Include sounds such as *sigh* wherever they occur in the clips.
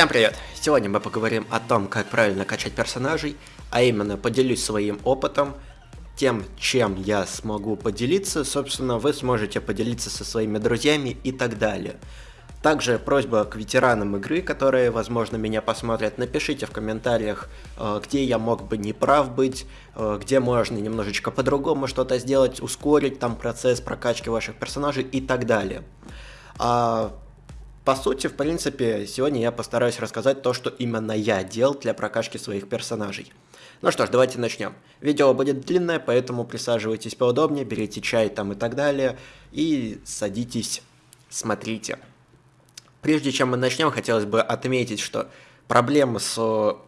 Всем привет! Сегодня мы поговорим о том, как правильно качать персонажей, а именно поделюсь своим опытом, тем, чем я смогу поделиться, собственно, вы сможете поделиться со своими друзьями и так далее. Также просьба к ветеранам игры, которые, возможно, меня посмотрят, напишите в комментариях, э, где я мог бы не прав быть, э, где можно немножечко по-другому что-то сделать, ускорить там процесс прокачки ваших персонажей и так далее. А по сути, в принципе, сегодня я постараюсь рассказать то, что именно я делал для прокачки своих персонажей. Ну что ж, давайте начнем. Видео будет длинное, поэтому присаживайтесь поудобнее, берите чай там и так далее, и садитесь, смотрите. Прежде чем мы начнем, хотелось бы отметить, что проблемы с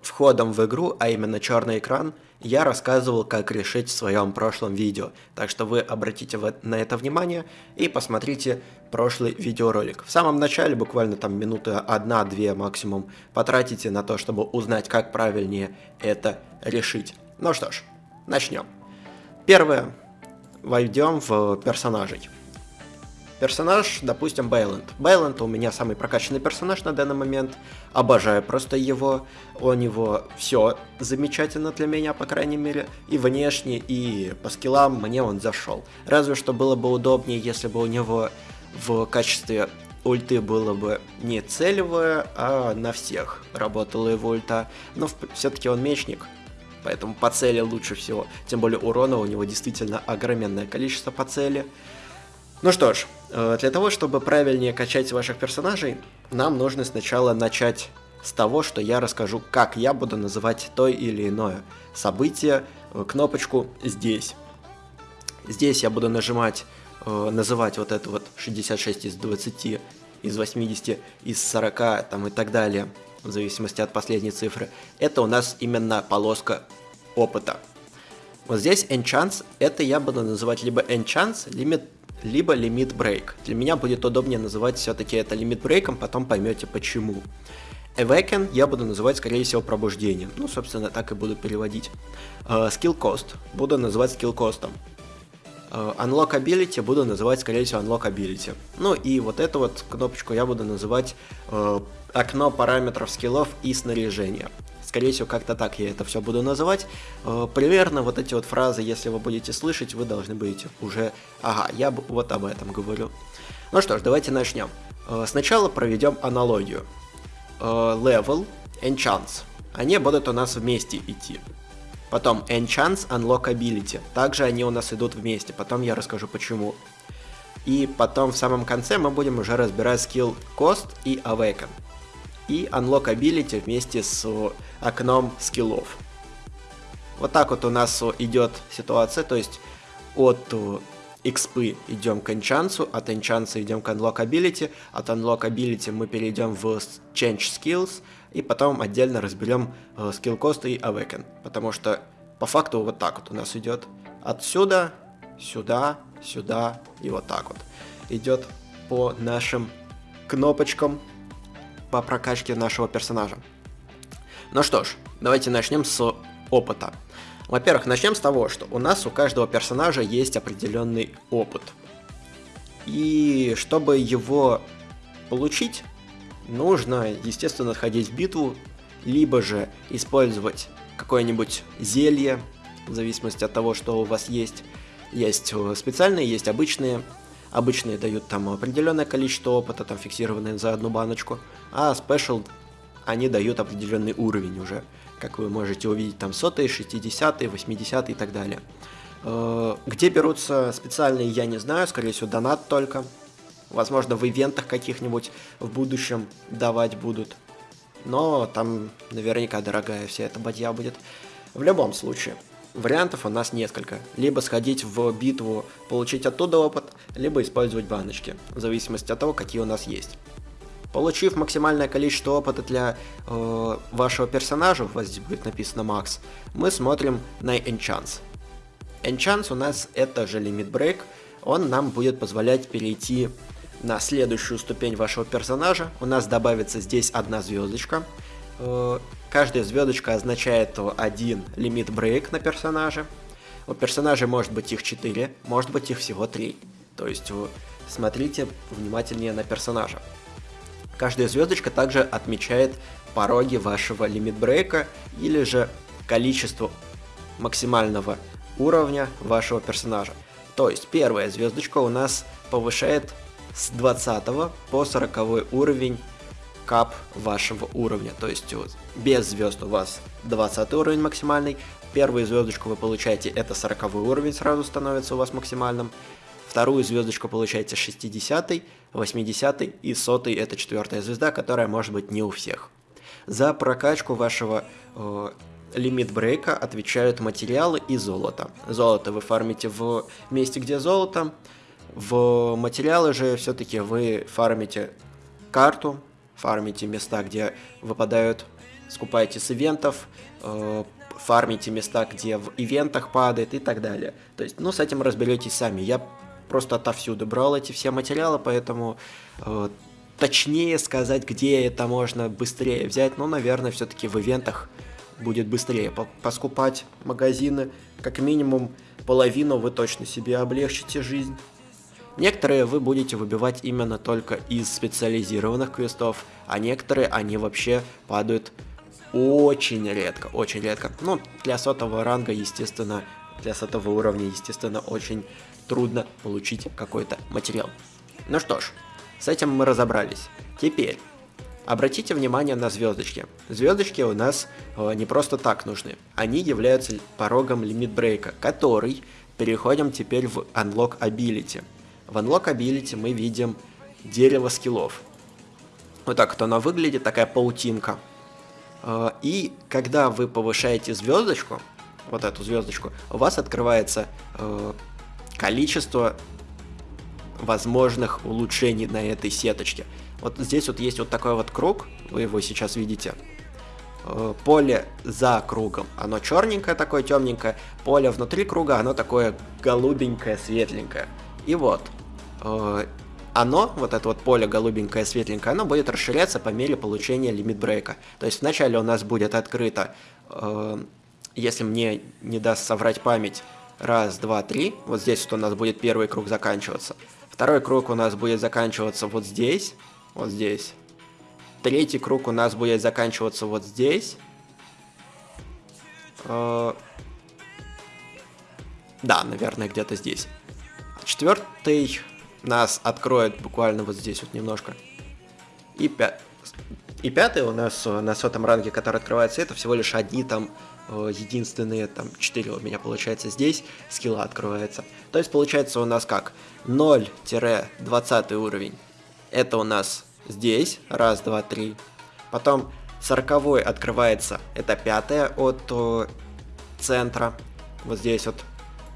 входом в игру, а именно черный экран, я рассказывал, как решить в своем прошлом видео. Так что вы обратите на это внимание и посмотрите прошлый видеоролик. В самом начале, буквально там минуты одна-две максимум, потратите на то, чтобы узнать, как правильнее это решить. Ну что ж, начнем. Первое. Войдем в персонажей. Персонаж, допустим, Бейланд. Бейланд у меня самый прокачанный персонаж на данный момент. Обожаю просто его. У него все замечательно для меня, по крайней мере. И внешне, и по скиллам мне он зашел. Разве что было бы удобнее, если бы у него в качестве ульты было бы не целевое, а на всех работала его ульта. Но все-таки он мечник, поэтому по цели лучше всего. Тем более урона у него действительно огроменное количество по цели. Ну что ж, э, для того, чтобы правильнее качать ваших персонажей, нам нужно сначала начать с того, что я расскажу, как я буду называть то или иное событие, э, кнопочку «Здесь». Здесь я буду нажимать, э, называть вот это вот 66 из 20, из 80, из 40 там и так далее, в зависимости от последней цифры. Это у нас именно полоска опыта. Вот здесь enchants, это я буду называть либо enchants, либо либо лимит брейк. Для меня будет удобнее называть все-таки это лимит брейком, потом поймете почему. Awaken я буду называть, скорее всего, пробуждением. Ну, собственно, так и буду переводить. Uh, skill Cost буду называть skill Cost. Uh, unlock Ability буду называть, скорее всего, Unlock Ability. Ну и вот эту вот кнопочку я буду называть uh, окно параметров скиллов и снаряжения. Скорее всего, как-то так я это все буду называть. Э, примерно вот эти вот фразы, если вы будете слышать, вы должны будете уже... Ага, я вот об этом говорю. Ну что ж, давайте начнем. Э, сначала проведем аналогию. Э, level, enchants. Они будут у нас вместе идти. Потом enchants, unlock ability. Также они у нас идут вместе. Потом я расскажу почему. И потом в самом конце мы будем уже разбирать skill cost и awaken. И unlock ability вместе с окном скиллов. Вот так вот у нас идет ситуация, то есть от XP идем к энчансу, от энчанса идем к Unlock Ability, от Unlock Ability мы перейдем в Change Skills, и потом отдельно разберем э, Skill Cost и Awaken, потому что по факту вот так вот у нас идет отсюда, сюда, сюда и вот так вот. Идет по нашим кнопочкам по прокачке нашего персонажа. Ну что ж, давайте начнем с опыта. Во-первых, начнем с того, что у нас у каждого персонажа есть определенный опыт. И чтобы его получить, нужно, естественно, ходить в битву, либо же использовать какое-нибудь зелье, в зависимости от того, что у вас есть. Есть э, специальные, есть обычные. Обычные дают там определенное количество опыта, там фиксированное за одну баночку, а спешл они дают определенный уровень уже. Как вы можете увидеть, там сотые, 60 80 и так далее. Э, где берутся специальные, я не знаю, скорее всего, донат только. Возможно, в ивентах каких-нибудь в будущем давать будут. Но там наверняка дорогая вся эта бадья будет. В любом случае, вариантов у нас несколько. Либо сходить в битву, получить оттуда опыт, либо использовать баночки, в зависимости от того, какие у нас есть. Получив максимальное количество опыта для э, вашего персонажа, у вас здесь будет написано Max, мы смотрим на Enchance. Enchance у нас это же Limit Break, он нам будет позволять перейти на следующую ступень вашего персонажа. У нас добавится здесь одна звездочка. Э, каждая звездочка означает один лимит брейк на персонаже. У персонажей может быть их 4, может быть их всего 3. То есть вы смотрите внимательнее на персонажа. Каждая звездочка также отмечает пороги вашего лимит-брейка или же количество максимального уровня вашего персонажа. То есть первая звездочка у нас повышает с 20 по 40 уровень кап вашего уровня. То есть без звезд у вас 20 уровень максимальный, первую звездочку вы получаете, это 40 уровень сразу становится у вас максимальным, вторую звездочку получаете 60, 80 и 100 это четвертая звезда, которая может быть не у всех. За прокачку вашего э, лимит брейка отвечают материалы и золото. Золото вы фармите в месте, где золото, в материалы же все-таки вы фармите карту, фармите места, где выпадают, скупаете с ивентов, э, фармите места, где в ивентах падает и так далее. То есть, ну, с этим разберетесь сами. Я просто отовсюду брал эти все материалы, поэтому э, точнее сказать, где это можно быстрее взять, ну, наверное, все-таки в ивентах будет быстрее поскупать магазины. Как минимум половину вы точно себе облегчите жизнь. Некоторые вы будете выбивать именно только из специализированных квестов, а некоторые они вообще падают очень редко, очень редко. Ну, для сотого ранга, естественно, для сотого уровня, естественно, очень трудно получить какой-то материал. Ну что ж, с этим мы разобрались. Теперь, обратите внимание на звездочки. Звездочки у нас э, не просто так нужны. Они являются порогом лимит-брейка, который переходим теперь в Unlock Ability. В Unlock Ability мы видим дерево скиллов. Вот так вот оно выглядит, такая паутинка. А, и когда вы повышаете звездочку, вот эту звездочку, у вас открывается э, количество возможных улучшений на этой сеточке. Вот здесь вот есть вот такой вот круг, вы его сейчас видите. Э, поле за кругом, оно черненькое такое, темненькое. Поле внутри круга, оно такое голубенькое, светленькое. И вот, Э, оно, вот это вот поле голубенькое, светленькое, оно будет расширяться по мере получения лимит брейка. То есть вначале у нас будет открыто, э, если мне не даст соврать память, раз, два, три. Вот здесь вот у нас будет первый круг заканчиваться. Второй круг у нас будет заканчиваться вот здесь, вот здесь. Третий круг у нас будет заканчиваться вот здесь. Э, да, наверное, где-то здесь. Четвертый нас откроет буквально вот здесь вот немножко. И, пя... и пятый у нас э, на сотом ранге, который открывается, это всего лишь одни там э, единственные, там 4 у меня получается здесь, скилла открывается. То есть получается у нас как? 0-20 уровень. Это у нас здесь, раз, два, три. Потом 40 открывается, это пятая от о, центра, вот здесь вот.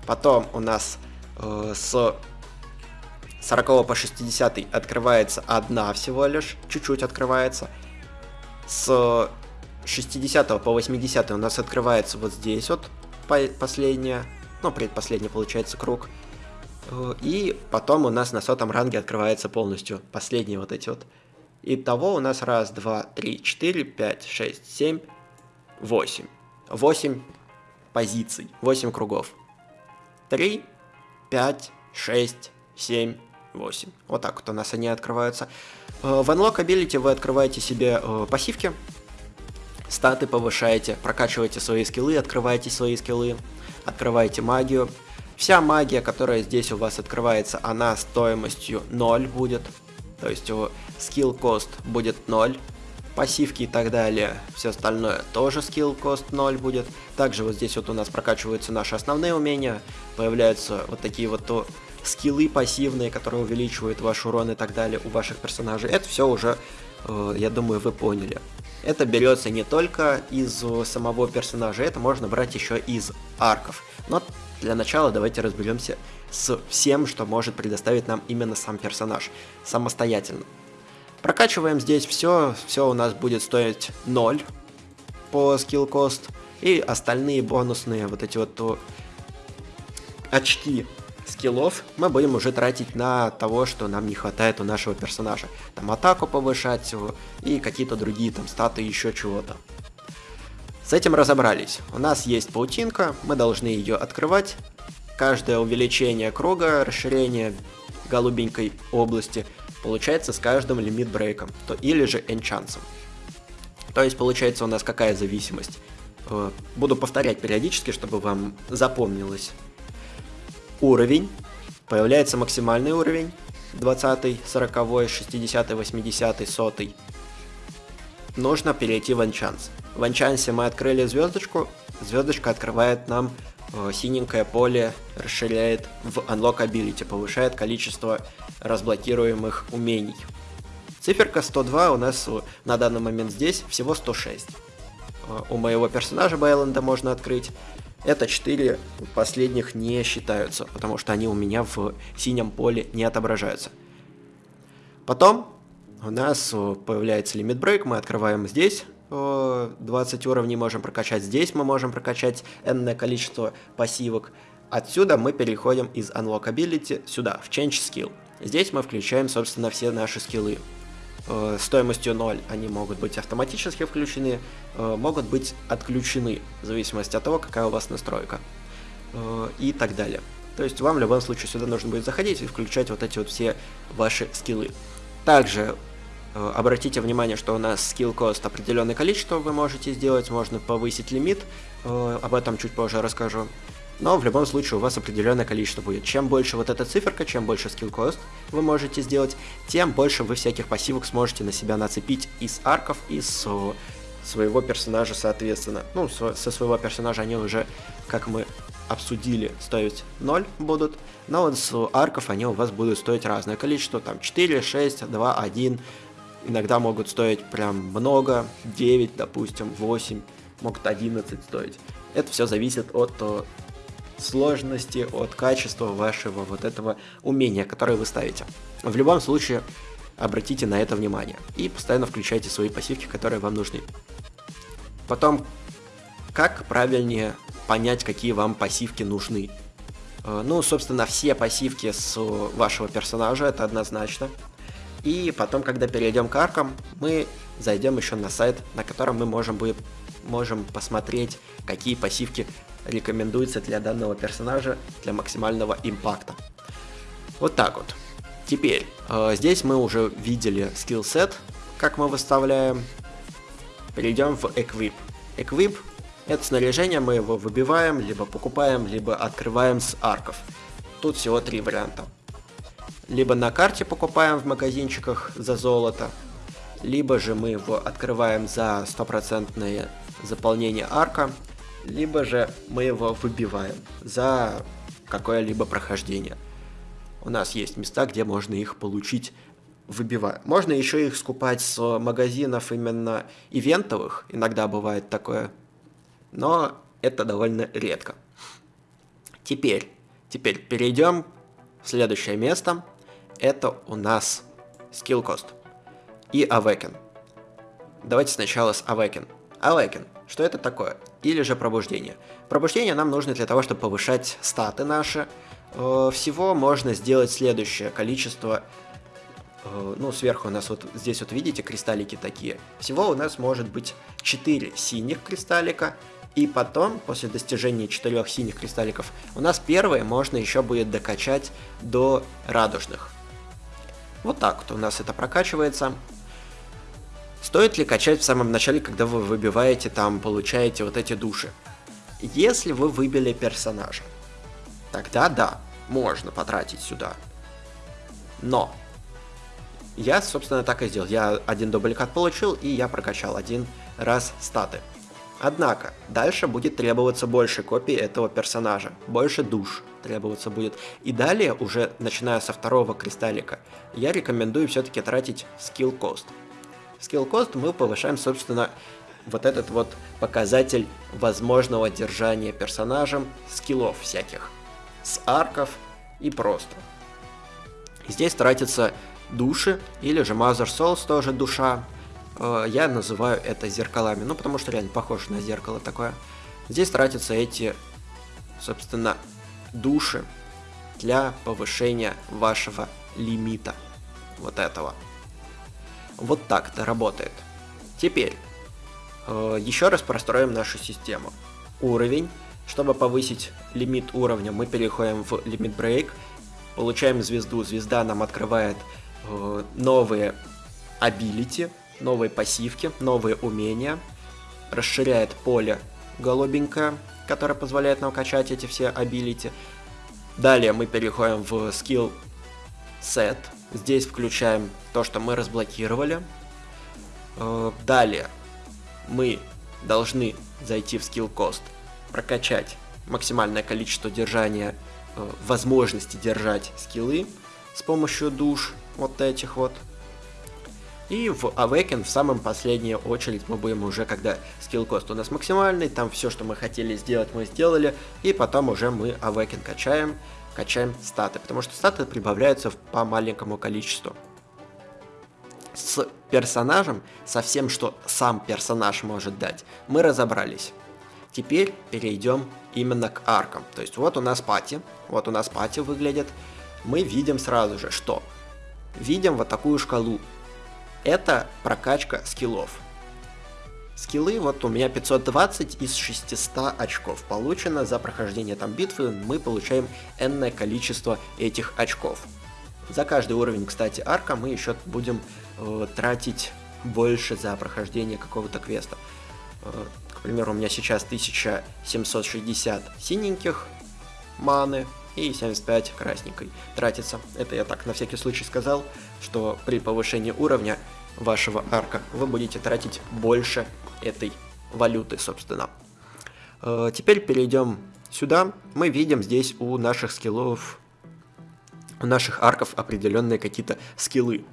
Потом у нас э, с 40 по 60 открывается одна всего лишь, чуть-чуть открывается. С 60 по 80 у нас открывается вот здесь вот последняя, ну предпоследний получается круг. И потом у нас на сотом ранге открывается полностью последние вот эти вот. Итого у нас раз, два, три, четыре, пять, шесть, семь, восемь. Восемь позиций, восемь кругов. Три, пять, шесть, семь, 8. Вот так вот у нас они открываются. Э, в Unlock Ability вы открываете себе э, пассивки, статы повышаете, прокачиваете свои скиллы, открываете свои скиллы, открываете магию. Вся магия, которая здесь у вас открывается, она стоимостью 0 будет. То есть скилл кост будет 0. Пассивки и так далее, все остальное тоже скилл кост 0 будет. Также вот здесь вот у нас прокачиваются наши основные умения, появляются вот такие вот то скиллы пассивные, которые увеличивают ваш урон и так далее у ваших персонажей. Это все уже, э, я думаю, вы поняли. Это берется не только из самого персонажа, это можно брать еще из арков. Но для начала давайте разберемся с всем, что может предоставить нам именно сам персонаж, самостоятельно. Прокачиваем здесь все, все у нас будет стоить 0 по скилл кост, и остальные бонусные вот эти вот очки скиллов мы будем уже тратить на того, что нам не хватает у нашего персонажа. Там атаку повышать и какие-то другие там статы, еще чего-то. С этим разобрались. У нас есть паутинка, мы должны ее открывать. Каждое увеличение круга, расширение голубенькой области получается с каждым лимит брейком, то или же энчансом. То есть получается у нас какая зависимость? Э, буду повторять периодически, чтобы вам запомнилось. Уровень, появляется максимальный уровень, 20, 40, 60, 80, 100. Нужно перейти в энчанс. В энчансе мы открыли звездочку, звездочка открывает нам синенькое поле, расширяет в Unlock Ability, повышает количество разблокируемых умений. Циферка 102 у нас на данный момент здесь всего 106. Э, у моего персонажа Байленда можно открыть. Это 4 последних не считаются, потому что они у меня в синем поле не отображаются. Потом у нас э, появляется лимит брейк, мы открываем здесь 20 уровней можем прокачать, здесь мы можем прокачать энное количество пассивок. Отсюда мы переходим из Unlock Ability сюда, в Change Skill. Здесь мы включаем, собственно, все наши скиллы. Э, стоимостью 0 они могут быть автоматически включены, э, могут быть отключены, в зависимости от того, какая у вас настройка. Э, и так далее. То есть вам в любом случае сюда нужно будет заходить и включать вот эти вот все ваши скиллы. Также Э, обратите внимание, что у нас skill cost определенное количество вы можете сделать, можно повысить лимит, э, об этом чуть позже расскажу. Но в любом случае у вас определенное количество будет. Чем больше вот эта циферка, чем больше skill cost вы можете сделать, тем больше вы всяких пассивок сможете на себя нацепить из арков, из своего персонажа соответственно. Ну, со своего персонажа они уже, как мы обсудили, стоить 0 будут, но вот с арков они у вас будут стоить разное количество, там 4, 6, 2, 1, иногда могут стоить прям много, 9, допустим, 8, могут 11 стоить. Это все зависит от сложности, от качества вашего вот этого умения, которое вы ставите. В любом случае, обратите на это внимание и постоянно включайте свои пассивки, которые вам нужны. Потом, как правильнее понять, какие вам пассивки нужны? Э, ну, собственно, все пассивки с вашего персонажа, это однозначно. И потом, когда перейдем к аркам, мы зайдем еще на сайт, на котором мы можем, будет, можем посмотреть, какие пассивки рекомендуются для данного персонажа для максимального импакта. Вот так вот. Теперь, э, здесь мы уже видели скилл сет, как мы выставляем. Перейдем в Equip. Equip — это снаряжение, мы его выбиваем, либо покупаем, либо открываем с арков. Тут всего три варианта либо на карте покупаем в магазинчиках за золото, либо же мы его открываем за стопроцентное заполнение арка, либо же мы его выбиваем за какое-либо прохождение. У нас есть места, где можно их получить выбивая. Можно еще их скупать с магазинов именно ивентовых, иногда бывает такое, но это довольно редко. Теперь, теперь перейдем в следующее место – это у нас skill cost и awaken. Давайте сначала с awaken. Awaken. Что это такое? Или же пробуждение. Пробуждение нам нужно для того, чтобы повышать статы наши. Э, всего можно сделать следующее количество. Э, ну, сверху у нас вот здесь вот видите кристаллики такие. Всего у нас может быть 4 синих кристаллика. И потом, после достижения 4 синих кристалликов, у нас первые можно еще будет докачать до радужных. Вот так вот у нас это прокачивается. Стоит ли качать в самом начале, когда вы выбиваете там, получаете вот эти души? Если вы выбили персонажа, тогда да, можно потратить сюда. Но я, собственно, так и сделал. Я один дубликат получил, и я прокачал один раз статы. Однако, дальше будет требоваться больше копий этого персонажа, больше душ требоваться будет. И далее, уже начиная со второго кристаллика, я рекомендую все-таки тратить skill cost. Skill cost мы повышаем, собственно, вот этот вот показатель возможного держания персонажем скиллов всяких. С арков и просто. Здесь тратятся души, или же Mother Souls тоже душа, я называю это зеркалами, ну потому что реально похоже на зеркало такое. Здесь тратятся эти, собственно, души для повышения вашего лимита. Вот этого. Вот так это работает. Теперь, Э, еще раз простроим нашу систему. Уровень. Чтобы повысить лимит уровня, мы переходим в лимит break, получаем звезду. Звезда нам открывает э, новые ability, новые пассивки, новые умения, расширяет поле голубенькое, которое позволяет нам качать эти все ability. Далее мы переходим в skill set. Здесь включаем то, что мы разблокировали. Э, далее мы должны зайти в skill cost, прокачать максимальное количество держания, э, возможности держать скиллы с помощью душ вот этих вот. И в Awaken в самом последнюю очередь мы будем уже, когда скилл кост у нас максимальный, там все, что мы хотели сделать, мы сделали, и потом уже мы Awaken качаем, качаем статы, потому что статы прибавляются по маленькому количеству. С персонажем, со всем, что сам персонаж может дать, мы разобрались. Теперь перейдем именно к аркам. То есть вот у нас пати, вот у нас пати выглядит. Мы видим сразу же, что видим вот такую шкалу. Это прокачка скиллов. Скиллы, вот у меня 520 из 600 очков получено за прохождение там битвы, мы получаем энное количество этих очков. За каждый уровень, кстати, арка мы еще будем э, тратить больше за прохождение какого-то квеста. Э, к примеру, у меня сейчас 1760 синеньких маны и 75 красненькой тратится. Это я так на всякий случай сказал, что при повышении уровня вашего арка вы будете тратить больше этой валюты, собственно. Э, теперь перейдем сюда. Мы видим здесь у наших скиллов у наших арков определенные какие-то скиллы.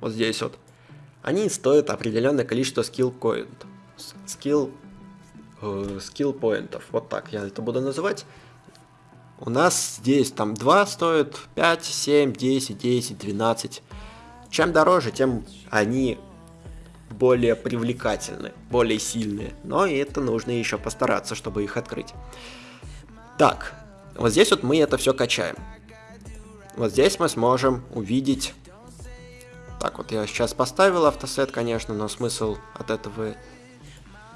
Вот здесь вот. Они стоят определенное количество скилл point. Скилл скилл поинтов. Вот так я это буду называть. У нас здесь там 2 стоит, 5, 7, 10, 10, 12. Чем дороже, тем они более привлекательны, более сильные. Но и это нужно еще постараться, чтобы их открыть. Так, вот здесь вот мы это все качаем. Вот здесь мы сможем увидеть... Так, вот я сейчас поставил автосет, конечно, но смысл от этого...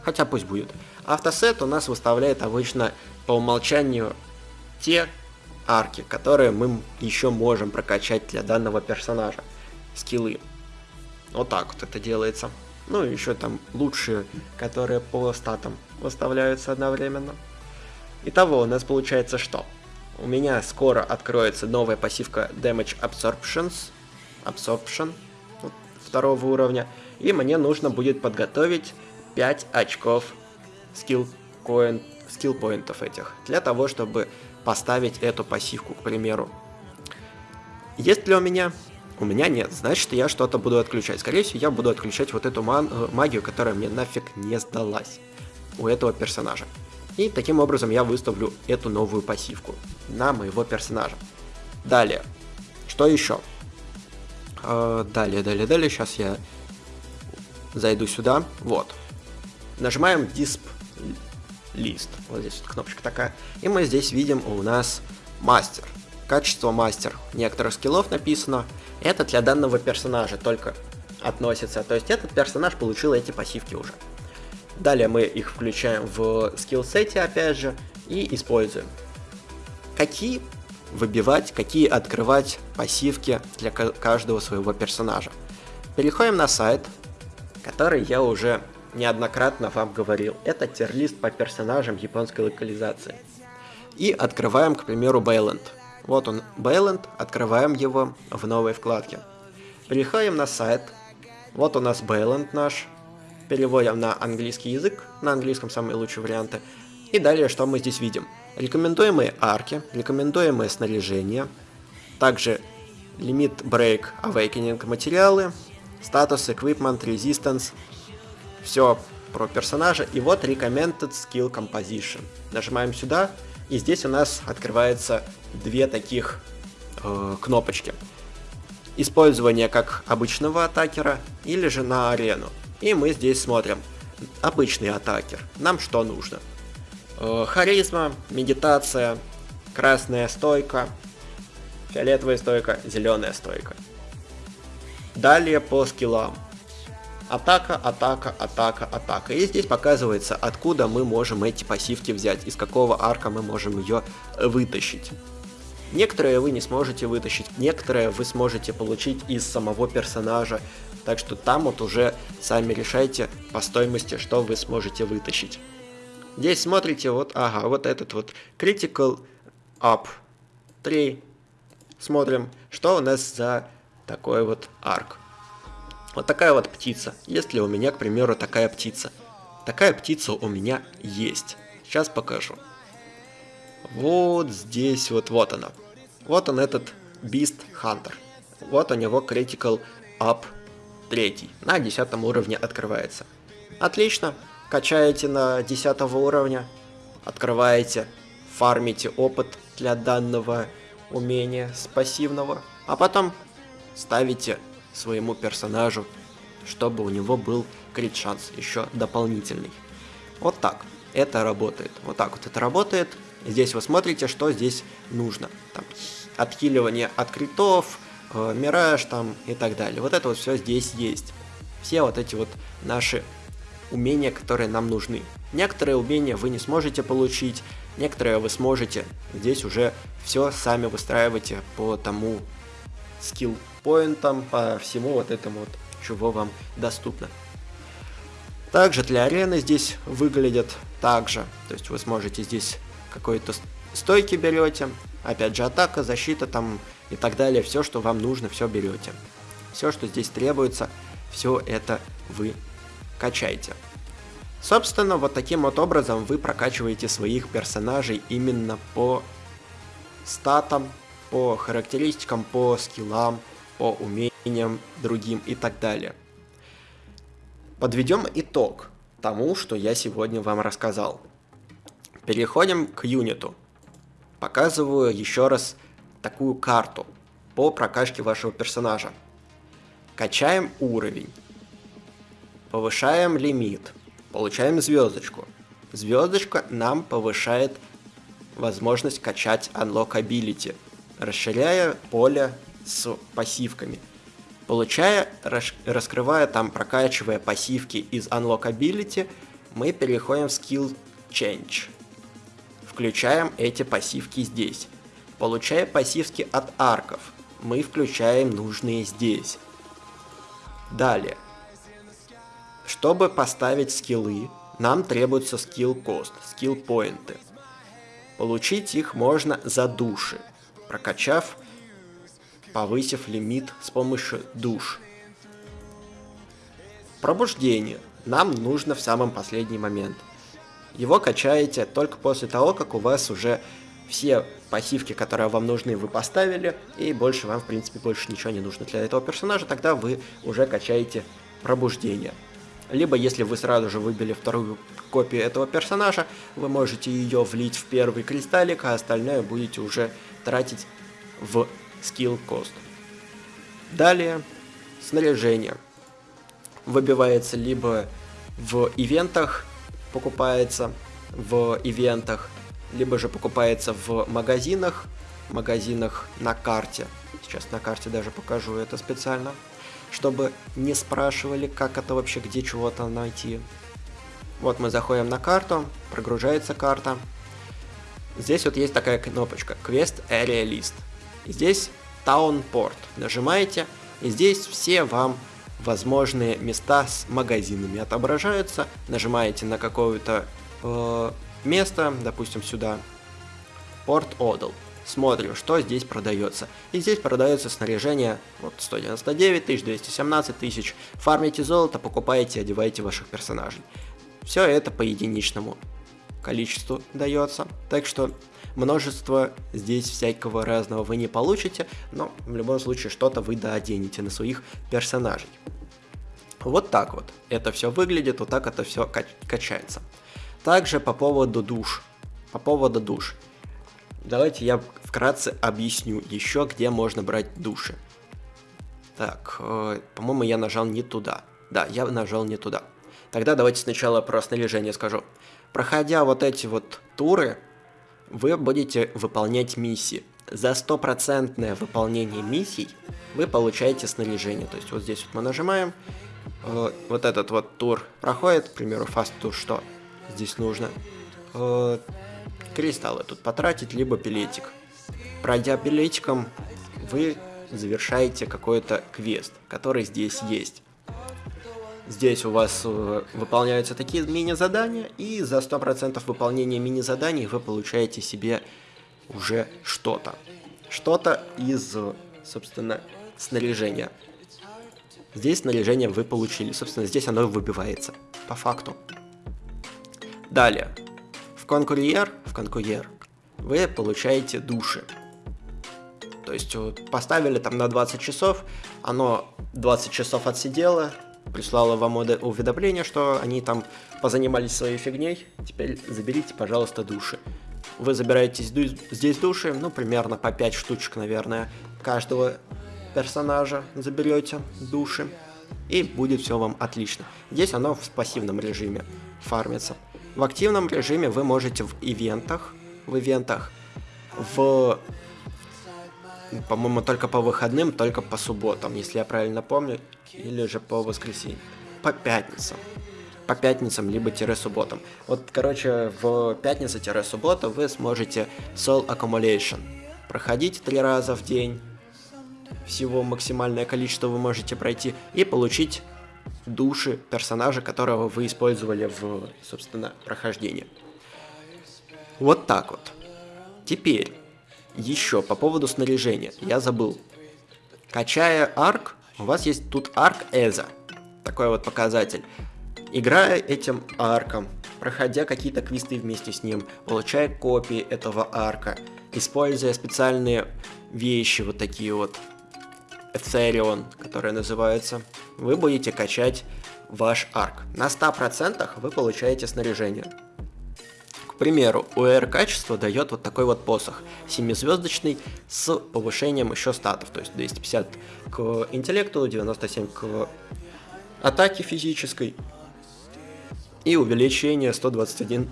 Хотя пусть будет. Автосет у нас выставляет обычно по умолчанию те арки, которые мы еще можем прокачать для данного персонажа. Скиллы. Вот так вот это делается. Ну и еще там лучшие, которые по статам выставляются одновременно. Итого у нас получается что? У меня скоро откроется новая пассивка Damage Absorptions, Absorption второго уровня, и мне нужно будет подготовить 5 очков скилл coin, скилл поинтов этих, для того, чтобы поставить эту пассивку, к примеру. Есть ли у меня? У меня нет, значит я что-то буду отключать. Скорее всего, я буду отключать вот эту э, магию, которая мне нафиг не сдалась у этого персонажа. И таким образом я выставлю эту новую пассивку на моего персонажа. Далее. Что еще? Э, далее, далее, далее. Сейчас я зайду сюда. Вот. Нажимаем Disp List. Вот здесь вот кнопочка такая. И мы здесь видим у нас мастер. Качество мастер. Некоторых скиллов написано. Это для данного персонажа только относится. То есть этот персонаж получил эти пассивки уже. Далее мы их включаем в скиллсете опять же и используем. Какие выбивать, какие открывать пассивки для каждого своего персонажа. Переходим на сайт, который я уже неоднократно вам говорил. Это тирлист по персонажам японской локализации. И открываем, к примеру, Бейленд. Вот он, Бейленд, открываем его в новой вкладке. Переходим на сайт. Вот у нас Бейленд наш, переводим на английский язык, на английском самые лучшие варианты. И далее что мы здесь видим? Рекомендуемые арки, рекомендуемое снаряжение, также лимит Break Awakening материалы, статус Equipment Resistance, все про персонажа. И вот Recommended Skill Composition. Нажимаем сюда, и здесь у нас открывается две таких э, кнопочки. Использование как обычного атакера или же на арену. И мы здесь смотрим. Обычный атакер. Нам что нужно? Э, харизма, медитация, красная стойка, фиолетовая стойка, зеленая стойка. Далее по скиллам. Атака, атака, атака, атака. И здесь показывается, откуда мы можем эти пассивки взять, из какого арка мы можем ее вытащить. Некоторые вы не сможете вытащить, некоторые вы сможете получить из самого персонажа, так что там вот уже сами решайте по стоимости, что вы сможете вытащить. Здесь смотрите, вот, ага, вот этот вот Critical Up 3. Смотрим, что у нас за такой вот арк. Вот такая вот птица. Есть ли у меня, к примеру, такая птица? Такая птица у меня есть. Сейчас покажу. Вот здесь вот, вот она. Вот он этот Beast Hunter. Вот у него Critical Up 3. На 10 уровне открывается. Отлично. Качаете на 10 уровня. Открываете. Фармите опыт для данного умения с пассивного. А потом ставите своему персонажу, чтобы у него был крит шанс еще дополнительный. Вот так это работает. Вот так вот это работает. Здесь вы смотрите, что здесь нужно. Там, отхиливание от критов, э, мираж там и так далее. Вот это вот все здесь есть. Все вот эти вот наши умения, которые нам нужны. Некоторые умения вы не сможете получить, некоторые вы сможете. Здесь уже все сами выстраивайте по тому скилл поинтам, по всему вот этому вот, чего вам доступно. Также для арены здесь выглядят также. То есть вы сможете здесь какой-то стойки берете, опять же атака, защита там и так далее. Все, что вам нужно, все берете. Все, что здесь требуется, все это вы качаете. Собственно, вот таким вот образом вы прокачиваете своих персонажей именно по статам, по характеристикам, по скиллам, по умениям другим и так далее. Подведем итог тому, что я сегодня вам рассказал. Переходим к юниту. Показываю еще раз такую карту по прокачке вашего персонажа. Качаем уровень. Повышаем лимит. Получаем звездочку. Звездочка нам повышает возможность качать Unlock Ability, расширяя поле с пассивками. Получая, раскрывая там, прокачивая пассивки из Unlock Ability, мы переходим в Skill Change. Включаем эти пассивки здесь. Получая пассивки от арков, мы включаем нужные здесь. Далее. Чтобы поставить скиллы, нам требуется скилл кост, скилл поинты. Получить их можно за души, прокачав, повысив лимит с помощью душ. Пробуждение нам нужно в самом последний момент. Его качаете только после того, как у вас уже все пассивки, которые вам нужны, вы поставили, и больше вам, в принципе, больше ничего не нужно для этого персонажа, тогда вы уже качаете пробуждение. Либо, если вы сразу же выбили вторую копию этого персонажа, вы можете ее влить в первый кристаллик, а остальное будете уже тратить в скилл кост. Далее, снаряжение. Выбивается либо в ивентах, покупается в ивентах, либо же покупается в магазинах, магазинах на карте. Сейчас на карте даже покажу это специально чтобы не спрашивали, как это вообще, где чего-то найти. Вот мы заходим на карту, прогружается карта. Здесь вот есть такая кнопочка Quest Area List. Здесь Port. Нажимаете, и здесь все вам возможные места с магазинами отображаются. Нажимаете на какое-то э, место, допустим сюда, Port Odal смотрим, что здесь продается. И здесь продается снаряжение вот 199 тысяч, 217 тысяч. Фармите золото, покупаете, одеваете ваших персонажей. Все это по единичному количеству дается. Так что множество здесь всякого разного вы не получите, но в любом случае что-то вы дооденете на своих персонажей. Вот так вот это все выглядит, вот так это все качается. Также по поводу душ. По поводу душ. Давайте я вкратце объясню еще, где можно брать души. Так, э, по-моему, я нажал не туда. Да, я нажал не туда. Тогда давайте сначала про снаряжение скажу. Проходя вот эти вот туры, вы будете выполнять миссии. За стопроцентное выполнение миссий вы получаете снаряжение. То есть вот здесь вот мы нажимаем, э, вот этот вот тур проходит, к примеру, фаст тур, что здесь нужно? Э, кристаллы тут потратить, либо билетик. Пройдя билетиком, вы завершаете какой-то квест, который здесь есть. Здесь у вас э, выполняются такие мини-задания, и за 100% выполнения мини-заданий вы получаете себе уже что-то. Что-то из, собственно, снаряжения. Здесь снаряжение вы получили. Собственно, здесь оно выбивается. По факту. Далее. В конкурьер, в конкурьер вы получаете души. То есть поставили там на 20 часов, оно 20 часов отсидело, прислало вам уведомление, что они там позанимались своей фигней, теперь заберите, пожалуйста, души. Вы забираете здесь души, ну, примерно по 5 штучек, наверное, каждого персонажа заберете души, и будет все вам отлично. Здесь оно в пассивном режиме фармится. В активном режиме вы можете в ивентах, в ивентах, в по-моему, только по выходным, только по субботам, если я правильно помню, или же по воскресеньям, по пятницам. По пятницам, либо тире субботам. Вот, короче, в пятницу-субботу вы сможете Soul Accumulation проходить три раза в день, всего максимальное количество вы можете пройти, и получить души персонажа, которого вы использовали в, собственно, прохождении. Вот так вот. Теперь, еще по поводу снаряжения, я забыл. Качая арк, у вас есть тут арк Эза. Такой вот показатель. Играя этим арком, проходя какие-то квесты вместе с ним, получая копии этого арка, используя специальные вещи, вот такие вот, Эцерион, которые называются, вы будете качать ваш арк. На 100% вы получаете снаряжение примеру, УР качество дает вот такой вот посох, 7-звездочный, с повышением еще статов, то есть 250 к интеллекту, 97 к атаке физической и увеличение 121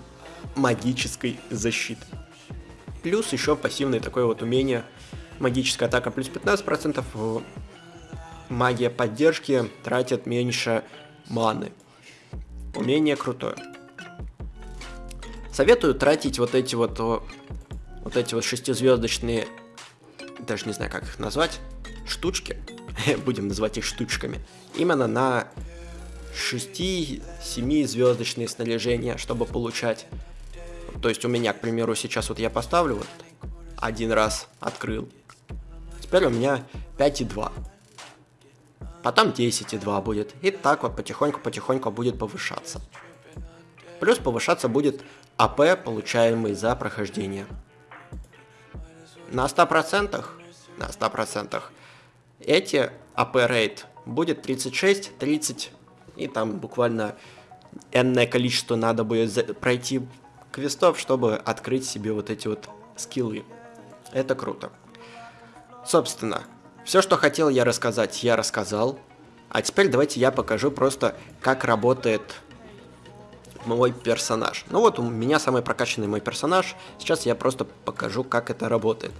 магической защиты. Плюс еще пассивное такое вот умение, магическая атака плюс 15%, магия поддержки тратит меньше маны. Умение крутое. Советую тратить вот эти вот, вот эти вот шестизвездочные, даже не знаю, как их назвать, штучки, *laughs* будем называть их штучками, именно на 6-7 звездочные снаряжения, чтобы получать. То есть у меня, к примеру, сейчас вот я поставлю вот один раз открыл. Теперь у меня 5,2. Потом 10,2 будет. И так вот потихоньку-потихоньку будет повышаться. Плюс повышаться будет АП, получаемый за прохождение. На 100%, на 100% эти АП рейд будет 36, 30, и там буквально энное количество надо будет пройти квестов, чтобы открыть себе вот эти вот скиллы. Это круто. Собственно, все, что хотел я рассказать, я рассказал. А теперь давайте я покажу просто, как работает мой персонаж. Ну вот у меня самый прокачанный мой персонаж. Сейчас я просто покажу, как это работает.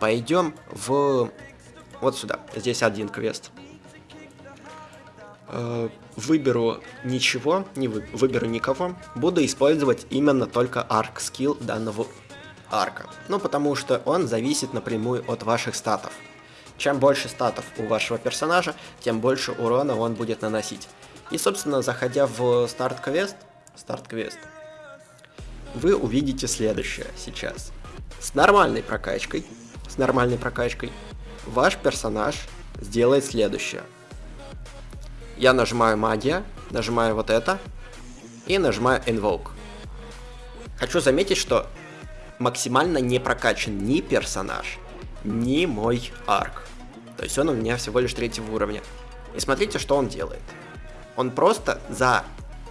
Пойдем в... Вот сюда. Здесь один квест. Э, выберу ничего, не вы... выберу никого. Буду использовать именно только арк скилл данного арка. Ну, потому что он зависит напрямую от ваших статов. Чем больше статов у вашего персонажа, тем больше урона он будет наносить. И, собственно, заходя в старт-квест, старт-квест, вы увидите следующее сейчас. С нормальной прокачкой, с нормальной прокачкой, ваш персонаж сделает следующее. Я нажимаю магия, нажимаю вот это и нажимаю invoke. Хочу заметить, что максимально не прокачан ни персонаж, ни мой арк. То есть он у меня всего лишь третьего уровня. И смотрите, что он делает. Он просто за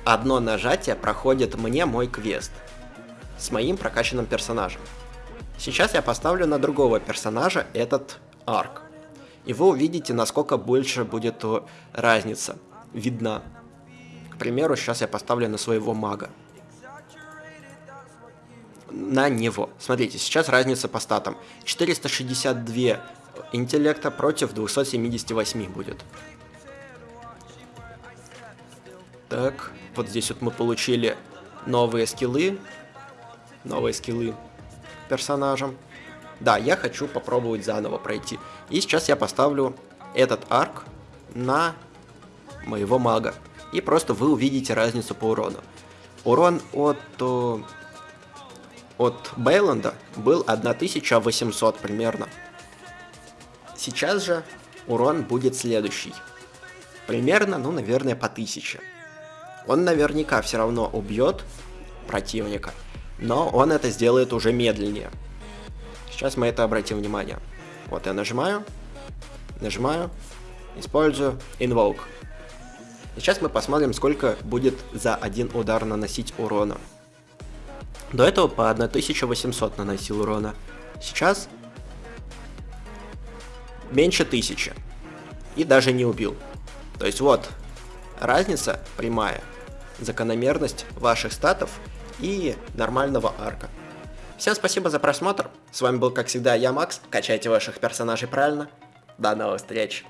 одно нажатие проходит мне мой квест с моим прокачанным персонажем. Сейчас я поставлю на другого персонажа этот арк. И вы увидите, насколько больше будет разница видна. К примеру, сейчас я поставлю на своего мага. На него. Смотрите, сейчас разница по статам. 462 интеллекта против 278 будет. Так, вот здесь вот мы получили новые скиллы. Новые скиллы персонажам. Да, я хочу попробовать заново пройти. И сейчас я поставлю этот арк на моего мага. И просто вы увидите разницу по урону. Урон от, от Бейланда был 1800 примерно. Сейчас же урон будет следующий. Примерно, ну, наверное, по 1000. Он наверняка все равно убьет противника, но он это сделает уже медленнее. Сейчас мы это обратим внимание. Вот я нажимаю, нажимаю, использую Invoke. Сейчас мы посмотрим, сколько будет за один удар наносить урона. До этого по 1800 наносил урона. Сейчас меньше 1000. И даже не убил. То есть вот, разница прямая. Закономерность ваших статов и нормального арка. Всем спасибо за просмотр. С вами был, как всегда, я, Макс. Качайте ваших персонажей правильно. До новых встреч.